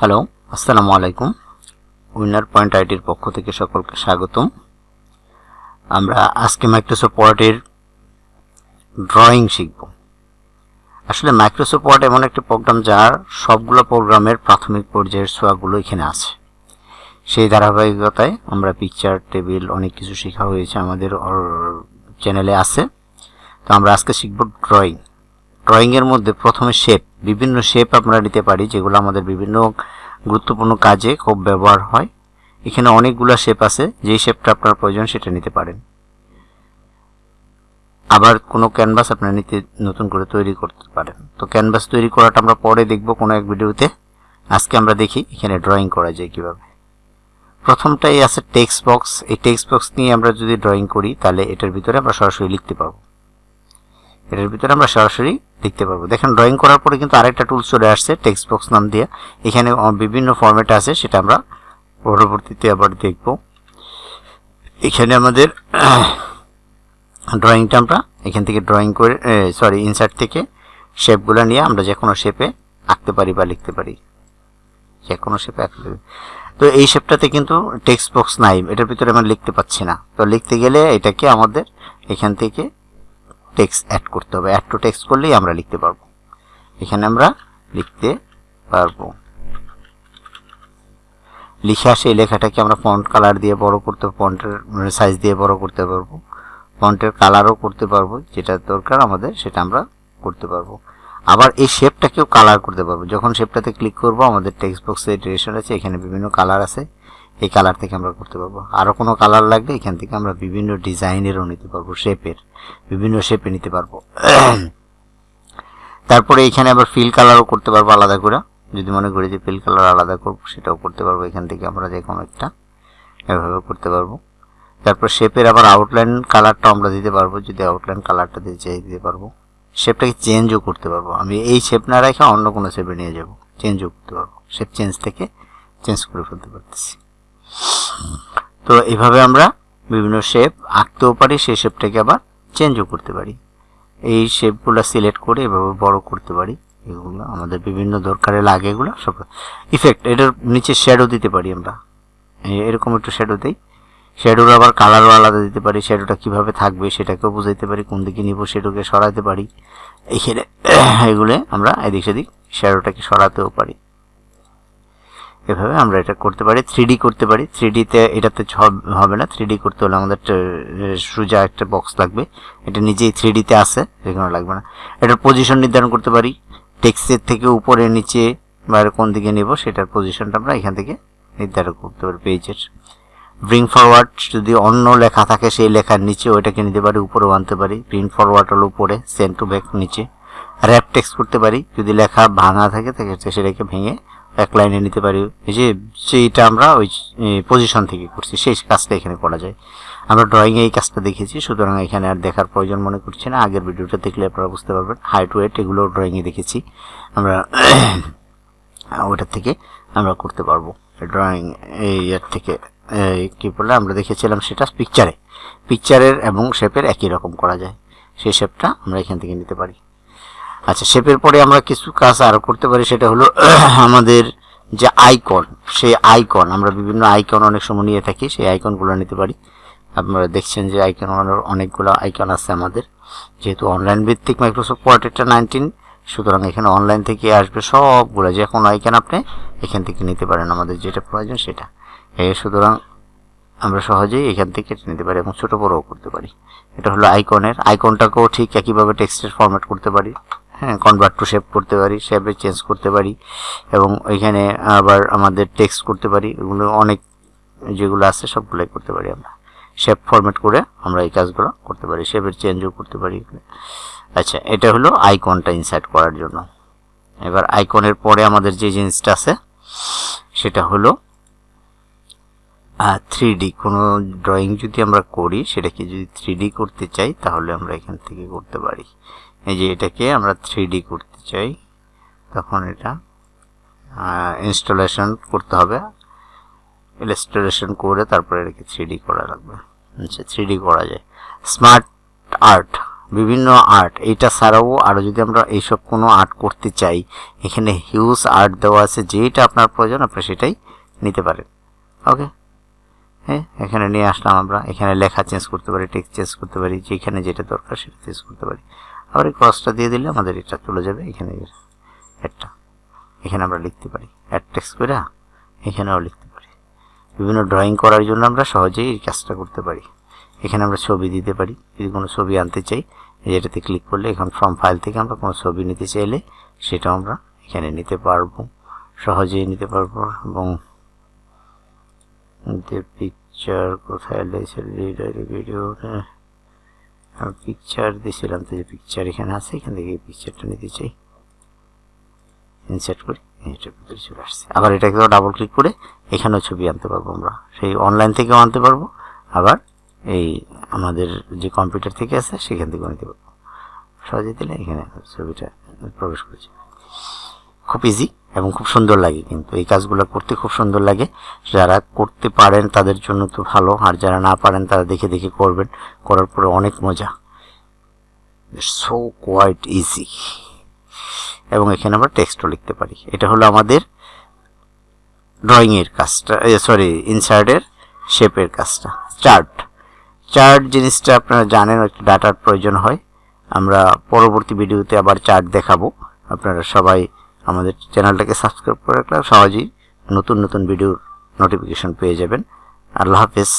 Hello আসসালামু আলাইকুম। Winner point আইটির পক্ষ থেকে সকলকে স্বাগতম। আমরা আজকে মাইক্রোসফট ওয়ার্ডের ড্রয়িং শিখব। আসলে মাইক্রোসফট ওয়ার্ড এমন একটি প্রোগ্রাম যার সবগুলো প্রোগ্রামের প্রাথমিক পর্যায়ের ছোঁয়াগুলো এখানে আছে। সেই ধারাবাহিকতায় আমরা পিকচার টেবিল অনেক কিছু শেখা হয়েছে আমাদের চ্যানেলে আছে। তো আমরা আজকে শিখব ড্রয়িং ড্রয়িংয়ের মধ্যে প্রথমে শেপ বিভিন্ন শেপ আমরা নিতে পারি, যেগুলো আমাদের বিভিন্ন গুরুত্বপূর্ণ কাজে খুব ব্যবহার হয়। এখানে অনেকগুলো শেপ আছে, যেই শেপটা আপনার প্রয়োজন সেটা নিতে পারেন। আবার কোনো ক্যানভাস আপনার নিতে নতুন করে তৈরি করতে পারেন। তো ক্যানভাস তৈরি করাটা আমরা পরে দেখব কোনো এক ভিডিওতে। আজকে আমরা দেখি, এখানে ড্রয়িং করা যায় কীভাবে। প্রথমটাই আছে টেক্সট বক্স এই টেক্সট বক্স নিয়ে আমরা যদি ড্রয়িং করি, তাহলে এটার ভিতরে আমরা সরাসরি লিখতে পারব। এটার ভিতরে আমরা সরাসরি লিখতে পারব দেখেন ড্রয়িং করার পরে কিন্তু আরেকটা টুলস চলে আসছে টেক্সট বক্স নাম দিয়ে। এখানে বিভিন্ন ফরম্যাট আছে, সেটা আমরা পরবর্তীতে আবার দেখব। এখানে আমাদের ড্রয়িংটা আমরা এখান থেকে ড্রয়িং করে সরি ইনসার্ট থেকে শেপগুলো নিয়ে আমরা যে কোনো শেপে আঁকতে পারি বা লিখতে পারি। যে কোনো শেপে আঁকতে পারি। তো এই শেপটাতে কিন্তু টেক্সট বক্স নাই, এটার ভিতরে আমরা লিখতে পাচ্ছি না। তো লিখতে গেলে এটাকে আমাদের এখান থেকে টেক্সট অ্যাড করতে হবে। অ্যাড টু টেক্সট করলেই আমরা লিখতে পারব। এখানে আমরা লিখতে পারব। লিখে আসে এই লেখাটাকে আমরা ফন্ট কালার দিয়ে বড় করতে ফন্টের সাইজ দিয়ে বড় করতে পারব। ফন্টের কালারও করতে পারব, যেটা দরকার আমাদের সেটা আমরা করতে পারব। আবার এই শেপটাকেও কালার করতে পারব। যখন শেপটাতে ক্লিক করব, আমাদের টেক্সট বক্সে ডিরেকশন আছে, এখানে বিভিন্ন কালার আছে। এই কালার থেকে আমরা করতে পারব। আরও কোনো কালার লাগলে এখান থেকে আমরা বিভিন্ন ডিজাইনেরও নিতে পারব শেপের বিভিন্ন শেপে নিতে পারব। তারপরে এখানে আবার ফিল কালারও করতে পারব আলাদা করে। যদি মনে করি যে ফিল কালার আলাদা করব, সেটাও করতে পারব। এখান থেকে আমরা যে কোনো একটা এভাবে করতে পারব। তারপর শেপের আবার আউটলাইন কালারটা আমরা দিতে পারব। যদি আউটলাইন কালারটা দিতে চাই, দিতে পারব। শেপটাকে চেঞ্জও করতে পারব। আমি এই শেপ না রেখে অন্য কোনো শেপে নিয়ে যাব। চেঞ্জও করতে পারব। শেপ চেঞ্জ থেকে চেঞ্জ করে ফেলতে পারতেছি। তো এভাবে আমরা বিভিন্ন শেপ আঁকতেও পারি, সেই শেপটাকে আবার চেঞ্জও করতে পারি। এই শেপগুলো সিলেক্ট করে এভাবে বড় করতে পারি। এগুলো আমাদের বিভিন্ন দরকারে লাগে এগুলো, সব ইফেক্ট এটার নিচে শ্যাডো দিতে পারি আমরা। এরকম একটু শ্যাডো দিই। শ্যাডোর আবার কালারও আলাদা দিতে পারি শ্যাডোটা কীভাবে থাকবে সেটাকেও বুঝাইতে পারি, কোন দিকে নিব শ্যাডোকে সরাতে পারি। এখানে এগুলো আমরা এদিক সেদিক শ্যাডোটাকে সরাতেও পারি। এভাবে আমরা এটা করতে পারি থ্রি করতে পারি। থ্রি ডিতে এটাতে হবে না থ্রি করতে হলে আমাদের সোজা একটা বক্স লাগবে। এটা নিজেই থ্রি ডিতে আসে সেখানে লাগবে না। এটার পজিশন নির্ধারণ করতে পারি টেক্সের থেকে উপরে, নিচে, বাইরে কোন দিকে নেব, সেটার পজিশনটা আমরা এখান থেকে নির্ধারণ করতে পারি পেজের ব্রিং ফরওয়ার্ড যদি অন্য লেখা থাকে সেই লেখার নিচে ওইটাকে নিতে পারি, উপরেও আনতে পারি। প্রিন্ট ফরওয়ার্ড হলো উপরে সেন্ট টু ব্যাক নিচে। র্যাপ টেক্সট করতে পারি, যদি লেখা ভাঙা থাকে সেটাকে ভেঙে এক লাইনে নিতে পারি। এই যে সেইটা আমরা ওই পজিশন থেকে করছি, সেই কাজটা এখানে করা যায়। আমরা ড্রয়িংয়ে এই কাজটা দেখেছি, সুতরাং এখানে আর দেখার প্রয়োজন মনে করছি না। আগের ভিডিওটা দেখলে আপনারা বুঝতে পারবেন হাইট ওয়েট এগুলো ড্রয়িংয়ে দেখেছি। আমরা ওটার থেকে আমরা করতে পারব। ড্রয়িং এই ইয়ার থেকে কী বললে আমরা দেখেছিলাম সেটা পিকচারে পিকচারের এবং শেপের একই রকম করা যায়। সেই শেপটা আমরা এখান থেকে নিতে পারি। আচ্ছা শেপের পরে আমরা কিছু কাজ আরও করতে পারি, সেটা হলো আমাদের যে আইকন সেই আইকন আমরা বিভিন্ন আইকন অনেক সময় নিয়ে থাকি, সেই আইকনগুলো নিতে পারি। আপনারা দেখছেন যে আইকন অনেকগুলো আইকন আছে আমাদের। যেহেতু অনলাইন ভিত্তিক মাইক্রোসফট পোর্ট্রেটটা নাইনটিন সুতরাং এখানে অনলাইন থেকে আসবে সবগুলো যে কোনো আইকন আপনি এখান থেকে নিতে পারেন আমাদের যেটা প্রয়োজন সেটা। সুতরাং আমরা সহজেই এখান থেকে নিতে পারি এবং ছোটো বড়ও করতে পারি। এটা হলো আইকনের আইকনটাকেও ঠিক একইভাবে টেক্সটের ফরম্যাট করতে পারি। হ্যাঁ কনভার্ট টু শেপ করতে পারি শেপে চেঞ্জ করতে পারি এবং ওইখানে আবার আমাদের টেক্সট করতে পারি। এগুলো অনেক যেগুলো আছে সবগুলোই করতে পারি আমরা। শেপ ফরম্যাট করে আমরা এই কাজগুলো করতে পারি। শেপের চেঞ্জও করতে পারি আচ্ছা এটা হলো আইকনটা ইনসার্ট করার জন্য। এবার আইকনের পরে আমাদের যে জিনিসটা আছে, সেটা হলো থ্রি ডি কোনো ড্রয়িং যদি আমরা করি, সেটাকে যদি থ্রি ডি করতে চাই, তাহলে আমরা এখান থেকে করতে পারি। এই যে এটাকে আমরা থ্রি করতে চাই, তখন এটা ইনস্টলেশন করতে হবে। ইনস্টলেশন করে তারপরে এটাকে থ্রি করা লাগবে। আচ্ছা থ্রি করা যায়। স্মার্ট আর্ট বিভিন্ন আর্ট এইটা ছাড়াও আরও যদি আমরা এইসব কোনো আর্ট করতে চাই, এখানে হিউজ আর্ট দেওয়া আছে যেটা আপনার প্রয়োজন, আপনি সেটাই নিতে পারেন। ওকে হ্যাঁ এখানে নিয়ে আসলাম আমরা। এখানে লেখা চেঞ্জ করতে পারি টেক্সট চেঞ্জ করতে পারি, যেখানে যেটা দরকার সেটা চেঞ্জ করতে পারি। আবার এই ক্রসটা দিয়ে দিলে আমাদের এটা চলে যাবে এখানে একটা। এখানে আমরা লিখতে পারি অ্যাড টেক্সট করে, এখানেও লিখতে পারি। বিভিন্ন ড্রয়িং করার জন্য আমরা সহজেই এই কাজটা করতে পারি। এখানে আমরা ছবি দিতে পারি, যদি কোনো ছবি আনতে চাই যেটাতে ক্লিক করলে এখন ফ্রম ফাইল থেকে আমরা কোনো ছবি নিতে চাইলে সেটাও আমরা এখানে নিতে পারব, সহজেই নিতে পারব এবং পিকচার কোথায় লেগেছে ভিডিও আমি পিকচার দিয়েছিলাম তো যে পিকচার এখানে আছে, এখান থেকে পিকচারটা নিতে চাই। ইনসার্ট করি এটার আবার এটাকে ডাবল ক্লিক করে এখানেও ছবি আনতে পারব আমরা। সেই অনলাইন থেকেও আনতে পারব, আবার এই আমাদের যে কম্পিউটার থেকে আছে, সেখান থেকেও নিতে পারব। সহজে দিলে এখানে ছবিটা প্রবেশ করেছে। খুব ইজি এবং খুব সুন্দর লাগে কিন্তু। এই কাজগুলো করতে খুব সুন্দর লাগে। যারা করতে পারেন তাদের জন্য তো ভালো, আর যারা না পারেন তারা দেখে দেখে করবেন। করার পরে অনেক মজা। সো কোয়াইট ইজি এবং এখানে আমরা টেক্সটও লিখতে পারি। এটা হলো আমাদের ড্রয়িংয়ের কাজটা সরি ইনসার্টের শেপের কাজটা। চার্ট চার্ট জিনিসটা আপনারা জানেন, একটা ডাটার প্রয়োজন হয়। আমরা পরবর্তী ভিডিওতে আবার চার্ট দেখাবো। আপনারা সবাই আমাদের চ্যানেলটাকে সাবস্ক্রাইব করে রাখলে সহজেই নতুন নতুন ভিডিওর নোটিফিকেশন পেয়ে যাবেন। আল্লাহ হাফেজ।